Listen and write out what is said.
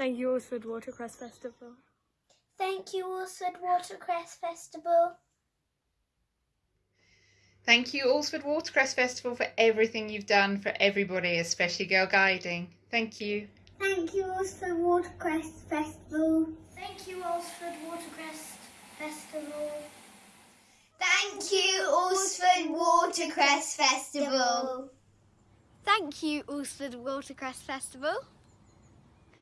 Thank you, Alresford Watercress Festival. Thank you, Alresford Watercress Festival. Thank you, Alresford Watercress Festival, for everything you've done for everybody, especially Girl Guiding. Thank you. Thank you, Alresford Watercress Festival. Thank you, Alresford Watercress Festival. Thank you, Alresford Watercress Festival. Thank you, Alresford Watercress Festival.